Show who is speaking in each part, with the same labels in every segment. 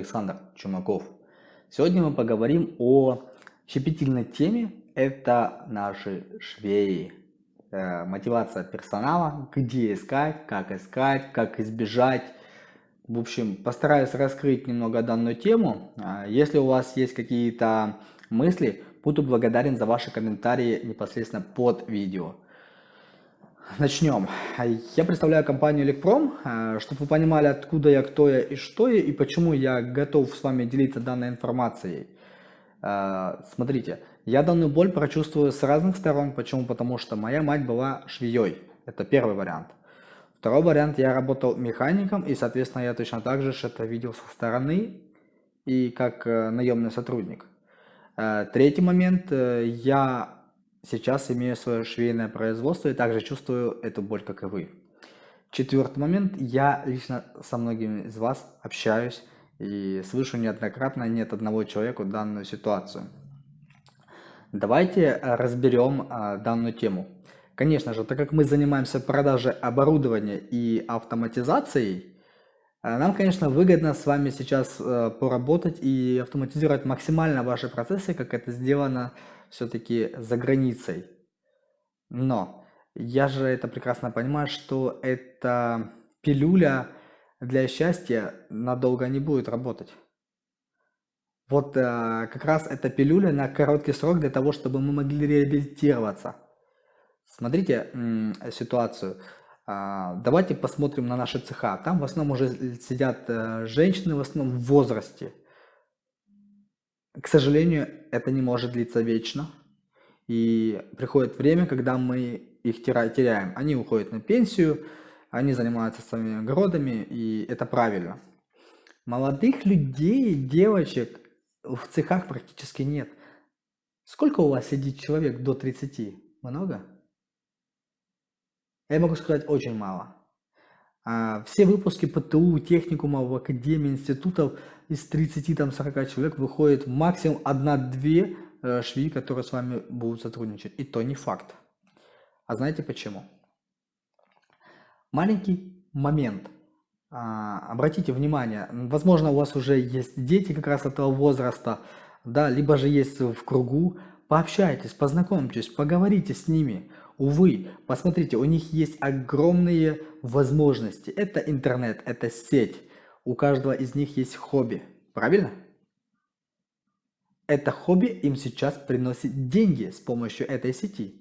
Speaker 1: Александр Чумаков. Сегодня мы поговорим о щепетильной теме. Это наши швеи. Э, мотивация персонала, где искать, как искать, как избежать. В общем, постараюсь раскрыть немного данную тему. Э, если у вас есть какие-то мысли, буду благодарен за ваши комментарии непосредственно под видео. Начнем. Я представляю компанию Электром, э, чтобы вы понимали, откуда я, кто я и что я, и почему я готов с вами делиться данной информацией. Э, смотрите, я данную боль прочувствую с разных сторон. Почему? Потому что моя мать была швеей. Это первый вариант. Второй вариант, я работал механиком, и, соответственно, я точно так же это видел со стороны и как э, наемный сотрудник. Третий момент, я сейчас имею свое швейное производство и также чувствую эту боль, как и вы. Четвертый момент. Я лично со многими из вас общаюсь и слышу неоднократно нет одного человека данную ситуацию. Давайте разберем а, данную тему. Конечно же, так как мы занимаемся продажей оборудования и автоматизацией, а, нам, конечно, выгодно с вами сейчас а, поработать и автоматизировать максимально ваши процессы, как это сделано все-таки за границей. Но я же это прекрасно понимаю, что эта пилюля для счастья надолго не будет работать. Вот э, как раз эта пилюля на короткий срок для того, чтобы мы могли реабилитироваться. Смотрите ситуацию. А, давайте посмотрим на наши цеха. Там в основном уже сидят э, женщины, в основном в возрасте. К сожалению, это не может длиться вечно. И приходит время, когда мы их теряем. Они уходят на пенсию, они занимаются своими огородами, и это правильно. Молодых людей, девочек в цехах практически нет. Сколько у вас сидит человек до 30? Много? Я могу сказать, очень мало. А, все выпуски ПТУ, техникумов, академий, институтов из 30-40 человек выходит максимум 1-2 э, швеи, которые с вами будут сотрудничать. И то не факт. А знаете почему? Маленький момент. А, обратите внимание, возможно у вас уже есть дети как раз этого возраста, да, либо же есть в кругу. Пообщайтесь, познакомьтесь, поговорите с ними. Увы, посмотрите, у них есть огромные возможности. Это интернет, это сеть. У каждого из них есть хобби. Правильно? Это хобби им сейчас приносит деньги с помощью этой сети.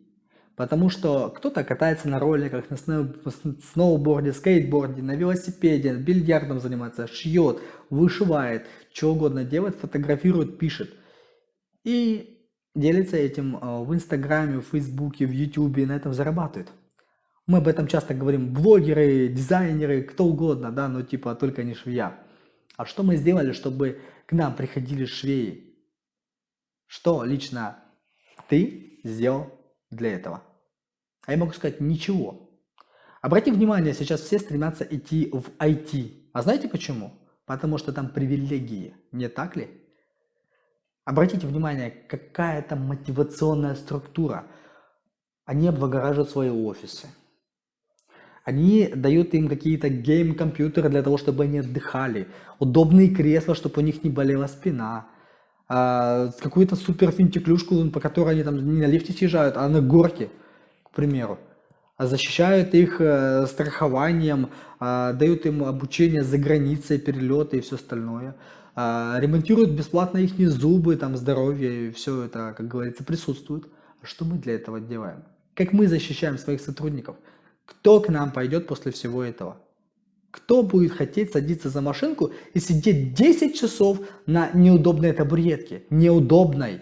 Speaker 1: Потому что кто-то катается на роликах, на сноуборде, скейтборде, на велосипеде, бильярдом занимается, шьет, вышивает, что угодно делает, фотографирует, пишет. И делится этим э, в Инстаграме, в Фейсбуке, в Ютубе, на этом зарабатывает. Мы об этом часто говорим, блогеры, дизайнеры, кто угодно, да, но типа только не швея. А что мы сделали, чтобы к нам приходили швеи? Что лично ты сделал для этого? А я могу сказать ничего. Обрати внимание, сейчас все стремятся идти в IT. А знаете почему? Потому что там привилегии, не так ли? Обратите внимание, какая там мотивационная структура. Они облагораживают свои офисы. Они дают им какие-то гейм-компьютеры для того, чтобы они отдыхали. Удобные кресла, чтобы у них не болела спина. А, какую-то супер финтиклюшку, по которой они там не на лифте съезжают, а на горке, к примеру. А защищают их э, страхованием, э, дают им обучение за границей, перелеты и все остальное. А, ремонтируют бесплатно их зубы, там, здоровье, и все это, как говорится, присутствует. Что мы для этого делаем? Как мы защищаем своих сотрудников? Кто к нам пойдет после всего этого? Кто будет хотеть садиться за машинку и сидеть 10 часов на неудобной табуретке, неудобной,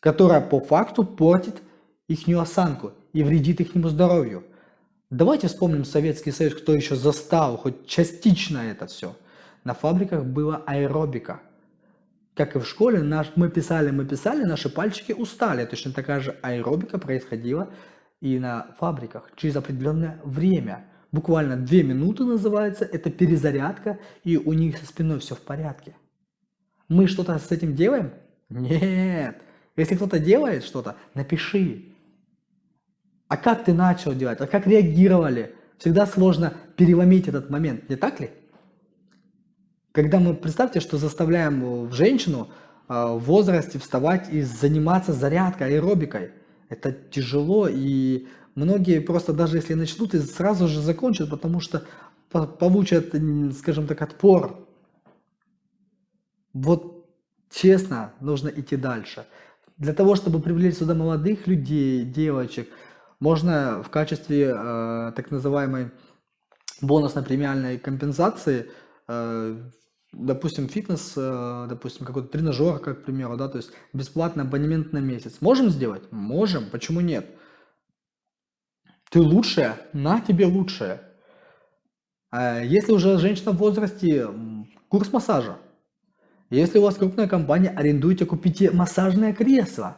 Speaker 1: которая по факту портит их осанку и вредит их здоровью? Давайте вспомним Советский Союз, кто еще застал хоть частично это все – на фабриках была аэробика. Как и в школе, наш, мы писали, мы писали, наши пальчики устали. Точно такая же аэробика происходила и на фабриках через определенное время. Буквально две минуты называется, это перезарядка, и у них со спиной все в порядке. Мы что-то с этим делаем? Нет. Если кто-то делает что-то, напиши. А как ты начал делать? А как реагировали? Всегда сложно переломить этот момент, не так ли? Когда мы, представьте, что заставляем в женщину а, в возрасте вставать и заниматься зарядкой, аэробикой. Это тяжело, и многие просто даже если начнут, и сразу же закончат, потому что получат, скажем так, отпор. Вот честно, нужно идти дальше. Для того, чтобы привлечь сюда молодых людей, девочек, можно в качестве э, так называемой бонусно-премиальной компенсации э, допустим, фитнес, э, допустим, какой-то тренажер, как к примеру, да, то есть бесплатный абонемент на месяц. Можем сделать? Можем, почему нет? Ты лучшая, на тебе лучшее. А если уже женщина в возрасте, курс массажа. Если у вас крупная компания, арендуйте, купите массажное кресло.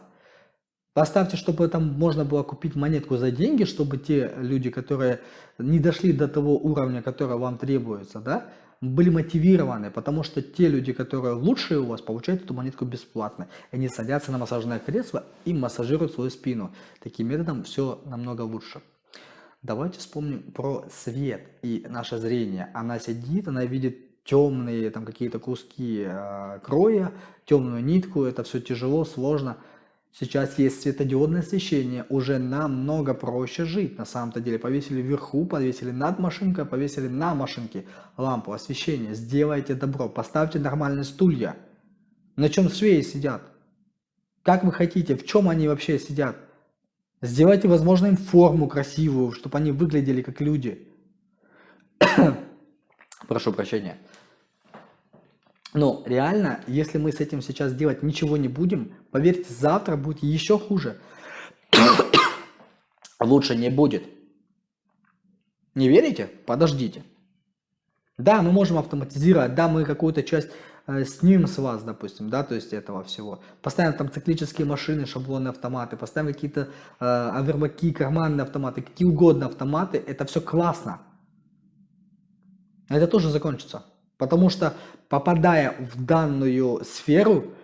Speaker 1: Поставьте, чтобы там можно было купить монетку за деньги, чтобы те люди, которые не дошли до того уровня, который вам требуется, да, были мотивированы, потому что те люди, которые лучшие у вас, получают эту монетку бесплатно. Они садятся на массажное кресло и массажируют свою спину. Таким методом все намного лучше. Давайте вспомним про свет и наше зрение. Она сидит, она видит темные там какие-то куски э, кроя, темную нитку, это все тяжело, сложно. Сейчас есть светодиодное освещение, уже намного проще жить. На самом-то деле повесили вверху, повесили над машинкой, повесили на машинке лампу освещения. Сделайте добро, поставьте нормальные стулья. На чем швеи сидят? Как вы хотите, в чем они вообще сидят? Сделайте, возможно, им форму красивую, чтобы они выглядели как люди. Прошу прощения. Но реально, если мы с этим сейчас делать ничего не будем, поверьте, завтра будет еще хуже. Лучше не будет. Не верите? Подождите. Да, мы можем автоматизировать, да, мы какую-то часть э, снимем с вас, допустим, да, то есть этого всего. Поставим там циклические машины, шаблоны, автоматы, поставим какие-то э, авербаки, карманные автоматы, какие угодно автоматы, это все классно. Это тоже закончится. Потому что попадая в данную сферу,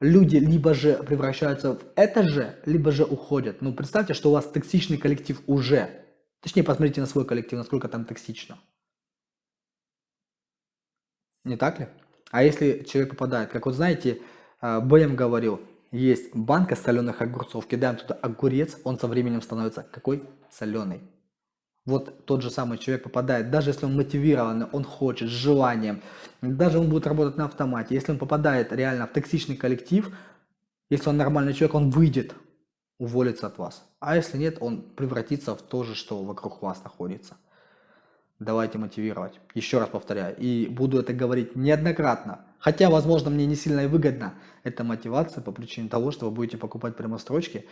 Speaker 1: люди либо же превращаются в это же, либо же уходят. Ну, представьте, что у вас токсичный коллектив уже. Точнее, посмотрите на свой коллектив, насколько там токсично. Не так ли? А если человек попадает, как вот знаете, а, Бэм говорил, есть банка соленых огурцов, кидаем туда огурец, он со временем становится какой? Соленый. Вот тот же самый человек попадает, даже если он мотивированный, он хочет, с желанием, даже он будет работать на автомате, если он попадает реально в токсичный коллектив, если он нормальный человек, он выйдет, уволится от вас. А если нет, он превратится в то же, что вокруг вас находится. Давайте мотивировать. Еще раз повторяю. И буду это говорить неоднократно. Хотя, возможно, мне не сильно и выгодно эта мотивация по причине того, что вы будете покупать прямострочки.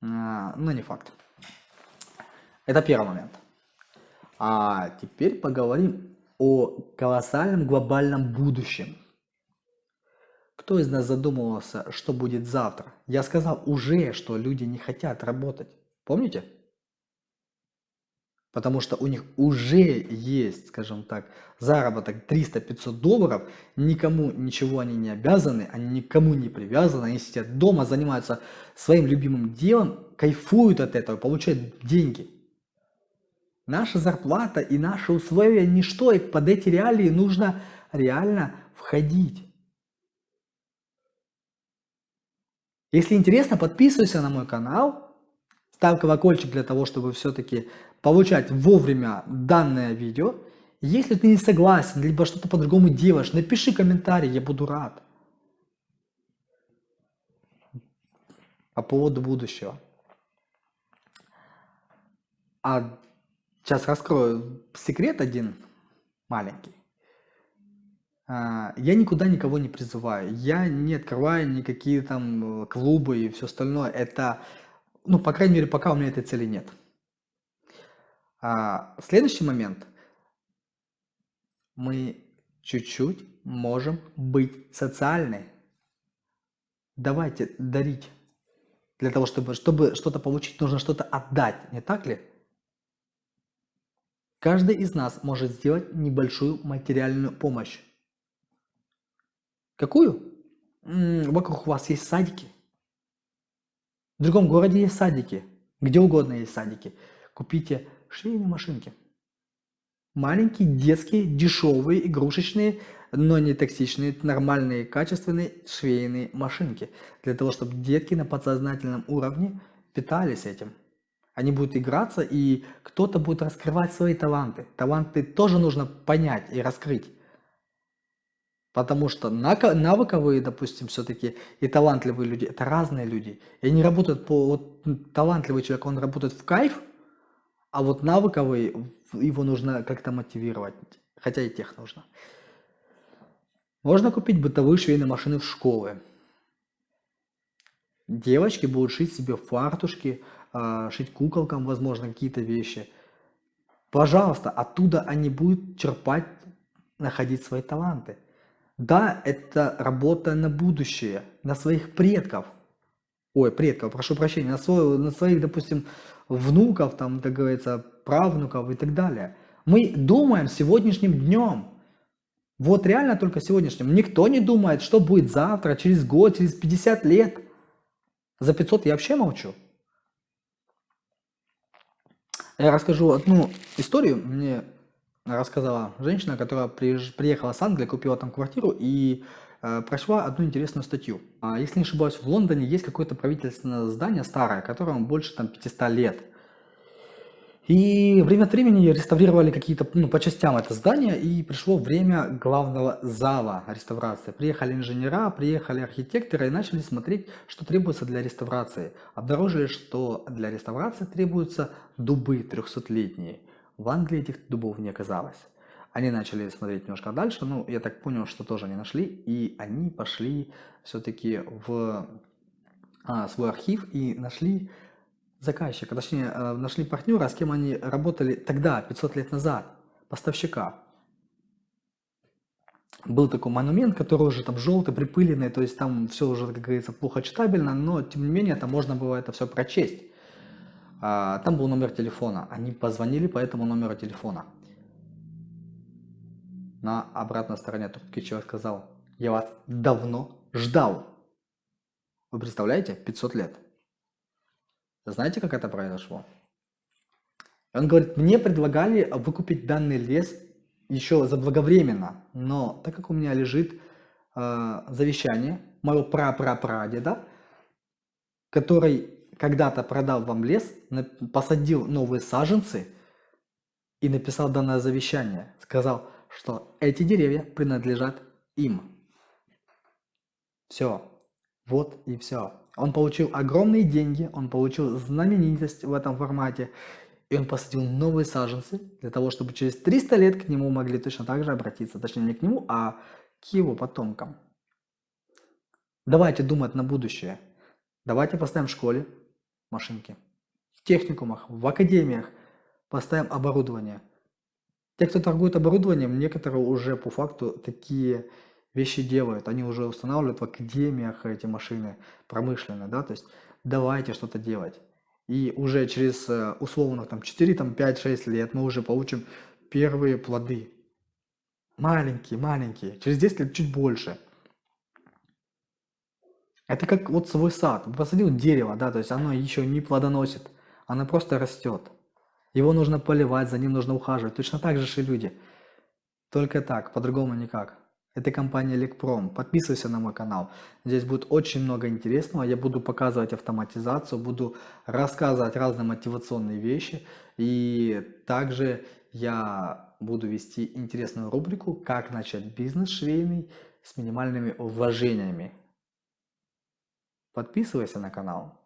Speaker 1: А, но не факт. Это первый момент. А теперь поговорим о колоссальном глобальном будущем. Кто из нас задумывался, что будет завтра? Я сказал уже, что люди не хотят работать. Помните? Потому что у них уже есть, скажем так, заработок 300-500 долларов, никому ничего они не обязаны, они никому не привязаны, они сидят дома, занимаются своим любимым делом, кайфуют от этого, получают деньги. Наша зарплата и наши условия ничто, и под эти реалии нужно реально входить. Если интересно, подписывайся на мой канал, ставь колокольчик для того, чтобы все-таки получать вовремя данное видео. Если ты не согласен, либо что-то по-другому делаешь, напиши комментарий, я буду рад. По поводу будущего. А Сейчас раскрою секрет один маленький. А, я никуда никого не призываю. Я не открываю никакие там э, клубы и все остальное. Это, ну, по крайней мере, пока у меня этой цели нет. А, следующий момент. Мы чуть-чуть можем быть социальны. Давайте дарить. Для того, чтобы, чтобы что-то получить, нужно что-то отдать. Не так ли? Каждый из нас может сделать небольшую материальную помощь. Какую? Вокруг вас есть садики. В другом городе есть садики. Где угодно есть садики. Купите швейные машинки. маленькие, детские, дешевые, игрушечные, но не токсичные, нормальные, качественные швейные машинки. Для того, чтобы детки на подсознательном уровне питались этим. Они будут играться, и кто-то будет раскрывать свои таланты. Таланты тоже нужно понять и раскрыть. Потому что навыковые, допустим, все-таки и талантливые люди – это разные люди. И они работают по… Вот, талантливый человек, он работает в кайф, а вот навыковый, его нужно как-то мотивировать. Хотя и тех нужно. Можно купить бытовые швейные машины в школы. Девочки будут шить себе фартушки, шить куколкам, возможно, какие-то вещи. Пожалуйста, оттуда они будут черпать, находить свои таланты. Да, это работа на будущее, на своих предков. Ой, предков, прошу прощения, на, свой, на своих, допустим, внуков, там, так говорится, правнуков и так далее. Мы думаем сегодняшним днем. Вот реально только сегодняшним. Никто не думает, что будет завтра, через год, через 50 лет. За 500 я вообще молчу. Я расскажу одну историю. Мне рассказала женщина, которая приехала с Англии, купила там квартиру и э, прочла одну интересную статью. А, если не ошибаюсь, в Лондоне есть какое-то правительственное здание старое, которому больше там 500 лет. И время от времени реставрировали какие-то, ну, по частям это здание, и пришло время главного зала реставрации. Приехали инженера, приехали архитекторы и начали смотреть, что требуется для реставрации. Обнаружили, что для реставрации требуются дубы 300-летние. В Англии этих дубов не оказалось. Они начали смотреть немножко дальше, ну, я так понял, что тоже не нашли, и они пошли все-таки в а, свой архив и нашли заказчика, точнее, э, нашли партнера, с кем они работали тогда, 500 лет назад, поставщика. Был такой монумент, который уже там желтый, припыленный, то есть там все уже, как говорится, плохо читабельно, но тем не менее там можно было это все прочесть. А, там был номер телефона, они позвонили по этому номеру телефона. На обратной стороне трубки человек сказал, я вас давно ждал. Вы представляете, 500 лет. Знаете, как это произошло? Он говорит, мне предлагали выкупить данный лес еще заблаговременно, но так как у меня лежит э, завещание моего прапрапрадеда, который когда-то продал вам лес, посадил новые саженцы и написал данное завещание, сказал, что эти деревья принадлежат им. Все, вот и все. Он получил огромные деньги, он получил знаменитость в этом формате, и он посадил новые саженцы для того, чтобы через 300 лет к нему могли точно так же обратиться. Точнее, не к нему, а к его потомкам. Давайте думать на будущее. Давайте поставим в школе машинки. В техникумах, в академиях поставим оборудование. Те, кто торгует оборудованием, некоторые уже по факту такие вещи делают, они уже устанавливают в академиях эти машины промышленные, да, то есть давайте что-то делать. И уже через э, условно там 4, там 5, 6 лет мы уже получим первые плоды. Маленькие, маленькие. Через 10 лет чуть больше. Это как вот свой сад. Посадил дерево, да, то есть оно еще не плодоносит. Оно просто растет. Его нужно поливать, за ним нужно ухаживать. Точно так же и люди. Только так, по-другому никак. Это компания Лекпром. Подписывайся на мой канал. Здесь будет очень много интересного. Я буду показывать автоматизацию, буду рассказывать разные мотивационные вещи. И также я буду вести интересную рубрику «Как начать бизнес швейный с минимальными вложениями». Подписывайся на канал.